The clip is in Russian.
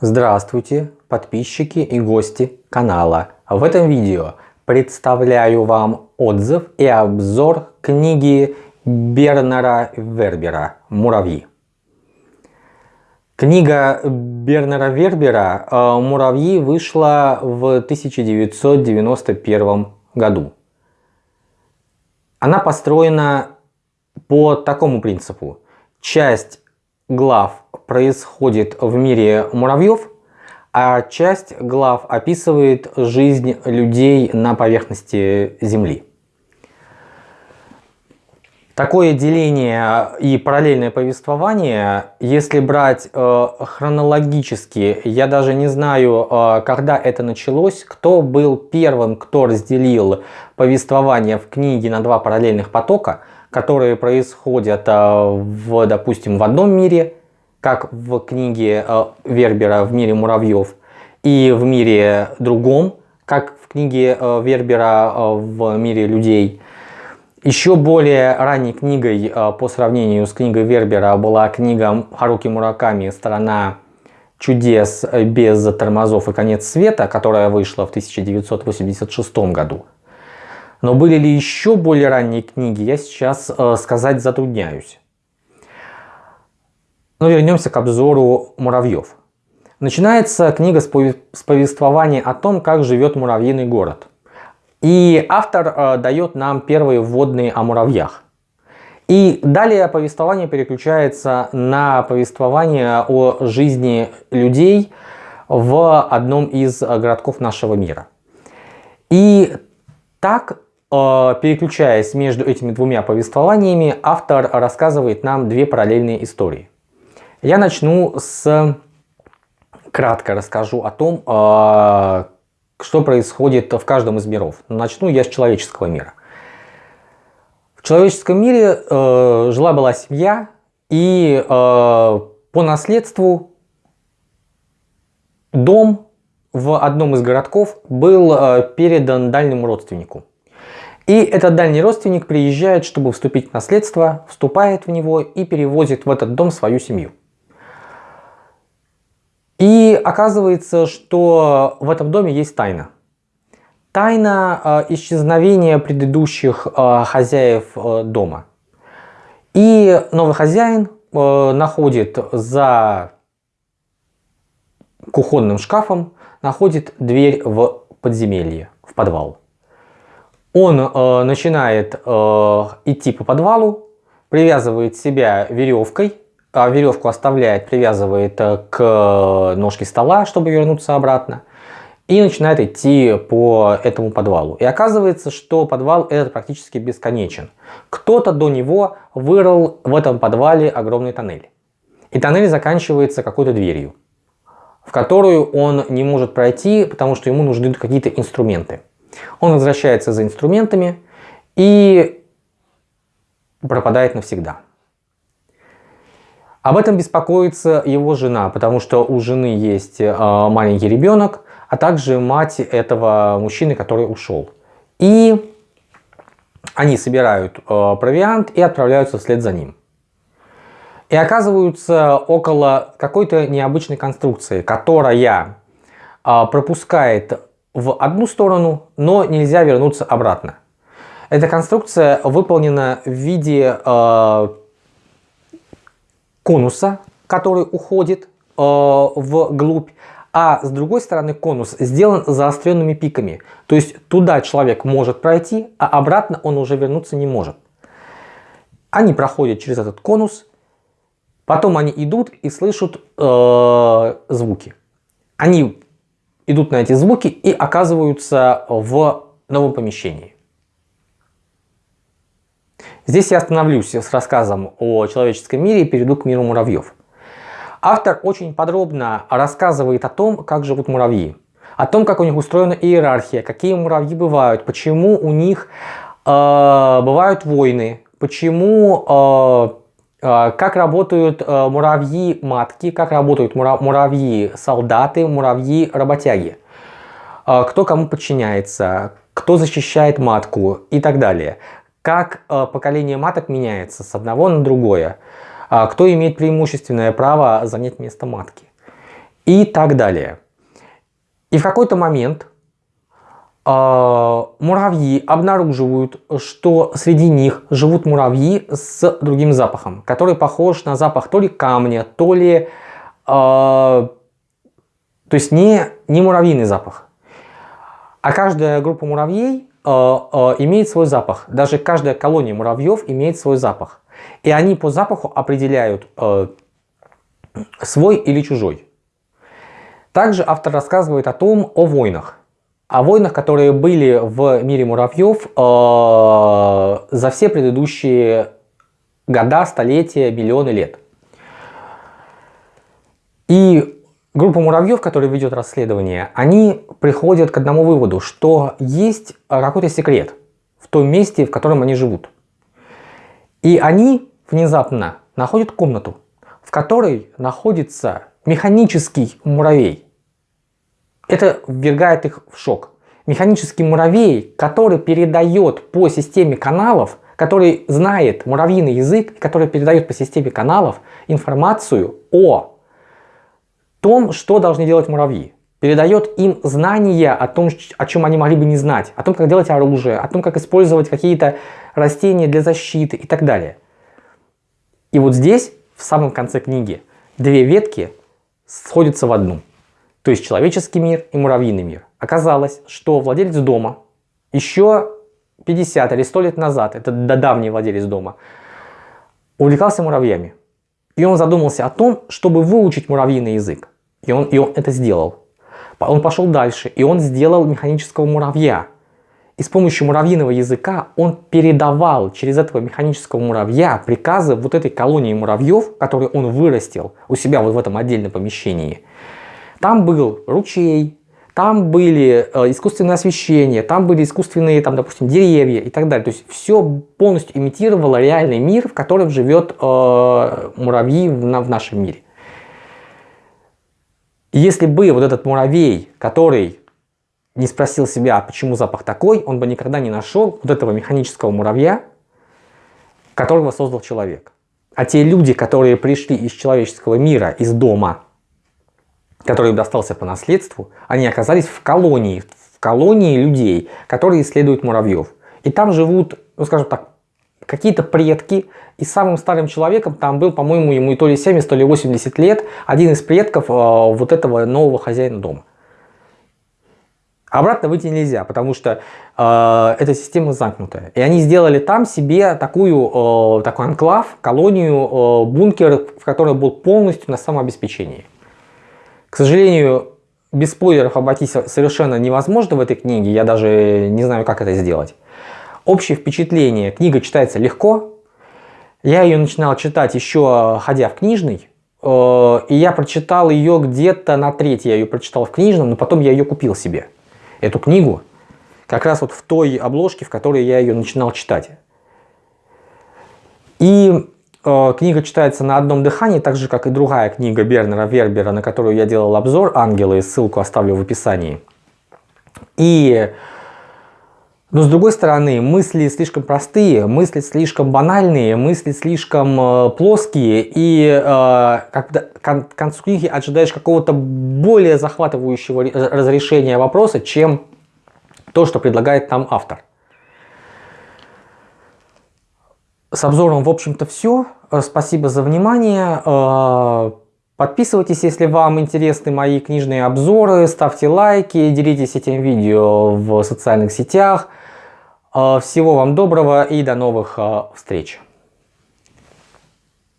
Здравствуйте, подписчики и гости канала. В этом видео представляю вам отзыв и обзор книги Бернера Вербера «Муравьи». Книга Бернера Вербера э, «Муравьи» вышла в 1991 году. Она построена по такому принципу. Часть глав происходит в мире муравьев, а часть глав описывает жизнь людей на поверхности Земли. Такое деление и параллельное повествование, если брать э, хронологически, я даже не знаю, э, когда это началось, кто был первым, кто разделил повествование в книге на два параллельных потока, которые происходят, э, в, допустим, в одном мире, как в книге э, Вербера «В мире муравьев», и в мире другом, как в книге э, Вербера «В мире людей», еще более ранней книгой по сравнению с книгой Вербера была книга Харуки Мураками «Страна чудес без тормозов и конец света», которая вышла в 1986 году. Но были ли еще более ранние книги, я сейчас э, сказать затрудняюсь. Но вернемся к обзору муравьев. Начинается книга с повествования о том, как живет муравьиный город – и автор э, дает нам первые вводные о муравьях. И далее повествование переключается на повествование о жизни людей в одном из городков нашего мира. И так, э, переключаясь между этими двумя повествованиями, автор рассказывает нам две параллельные истории. Я начну с... Кратко расскажу о том, э, что происходит в каждом из миров. Начну я с человеческого мира. В человеческом мире э, жила-была семья, и э, по наследству дом в одном из городков был э, передан дальнему родственнику. И этот дальний родственник приезжает, чтобы вступить в наследство, вступает в него и перевозит в этот дом свою семью. И оказывается, что в этом доме есть тайна. Тайна э, исчезновения предыдущих э, хозяев э, дома. И новый хозяин э, находит за кухонным шкафом, находит дверь в подземелье, в подвал. Он э, начинает э, идти по подвалу, привязывает себя веревкой а веревку оставляет, привязывает э, к ножке стола, чтобы вернуться обратно. И начинает идти по этому подвалу. И оказывается, что подвал этот практически бесконечен. Кто-то до него вырыл в этом подвале огромный тоннель. И тоннель заканчивается какой-то дверью, в которую он не может пройти, потому что ему нужны какие-то инструменты. Он возвращается за инструментами и пропадает навсегда. Об этом беспокоится его жена, потому что у жены есть э, маленький ребенок, а также мать этого мужчины, который ушел. И они собирают э, провиант и отправляются вслед за ним. И оказываются около какой-то необычной конструкции, которая э, пропускает в одну сторону, но нельзя вернуться обратно. Эта конструкция выполнена в виде конуса, который уходит э, вглубь, а с другой стороны конус сделан заостренными пиками. То есть туда человек может пройти, а обратно он уже вернуться не может. Они проходят через этот конус, потом они идут и слышат э, звуки. Они идут на эти звуки и оказываются в новом помещении. Здесь я остановлюсь с рассказом о человеческом мире и перейду к миру муравьев. Автор очень подробно рассказывает о том, как живут муравьи, о том, как у них устроена иерархия, какие муравьи бывают, почему у них э, бывают войны, почему, э, как работают э, муравьи-матки, как работают муравьи-солдаты, муравьи-работяги, э, кто кому подчиняется, кто защищает матку и так далее как э, поколение маток меняется с одного на другое, кто имеет преимущественное право занять место матки. и так далее. И в какой-то момент э, муравьи обнаруживают, что среди них живут муравьи с другим запахом, который похож на запах то ли камня, то ли... Э, то есть не, не муравьиный запах. А каждая группа муравьей э, э, имеет свой запах. Даже каждая колония муравьев имеет свой запах. И они по запаху определяют э, свой или чужой. Также автор рассказывает о том, о войнах. О войнах, которые были в мире муравьев э, за все предыдущие года, столетия, миллионы лет. И группа муравьев, которая ведет расследование, они приходят к одному выводу, что есть какой-то секрет в том месте, в котором они живут. И они внезапно находят комнату, в которой находится механический муравей. Это ввергает их в шок. Механический муравей, который передает по системе каналов, который знает муравьиный язык, который передает по системе каналов информацию о том, что должны делать муравьи. Передает им знания о том, о чем они могли бы не знать, о том, как делать оружие, о том, как использовать какие-то растения для защиты и так далее. И вот здесь, в самом конце книги, две ветки сходятся в одну. То есть человеческий мир и муравьиный мир. Оказалось, что владелец дома еще 50 или 100 лет назад, это давний владелец дома, увлекался муравьями. И он задумался о том, чтобы выучить муравьиный язык. И он, и он это сделал. Он пошел дальше, и он сделал механического муравья. И с помощью муравьиного языка он передавал через этого механического муравья приказы вот этой колонии муравьев, которые он вырастил у себя вот в этом отдельном помещении. Там был ручей, там были э, искусственное освещение, там были искусственные, там, допустим, деревья и так далее. То есть все полностью имитировало реальный мир, в котором живет э, муравьи в, в нашем мире. если бы вот этот муравей, который не спросил себя, почему запах такой, он бы никогда не нашел вот этого механического муравья, которого создал человек. А те люди, которые пришли из человеческого мира, из дома, который им достался по наследству, они оказались в колонии, в колонии людей, которые исследуют муравьев. И там живут, ну скажем так, какие-то предки, и самым старым человеком там был, по-моему, ему то ли 70, то ли 80 лет, один из предков э, вот этого нового хозяина дома. Обратно выйти нельзя, потому что э, эта система замкнутая. И они сделали там себе такую, э, такой анклав, колонию, э, бункер, в который был полностью на самообеспечении. К сожалению, без спойлеров обойтись совершенно невозможно в этой книге, я даже не знаю, как это сделать. Общее впечатление, книга читается легко. Я ее начинал читать еще ходя в книжный, э, и я прочитал ее где-то на треть, я ее прочитал в книжном, но потом я ее купил себе эту книгу как раз вот в той обложке, в которой я ее начинал читать. И книга читается на одном дыхании, так же, как и другая книга Бернера Вербера, на которую я делал обзор «Ангелы», ссылку оставлю в описании. И, но с другой стороны, мысли слишком простые, мысли слишком банальные, мысли слишком э, плоские, и э, когда к концу книги ожидаешь какого-то более захватывающего разрешения вопроса, чем то, что предлагает там автор. С обзором, в общем-то, все. Спасибо за внимание. Э, подписывайтесь, если вам интересны мои книжные обзоры, ставьте лайки, делитесь этим видео в социальных сетях. Э, всего вам доброго и до новых э, встреч!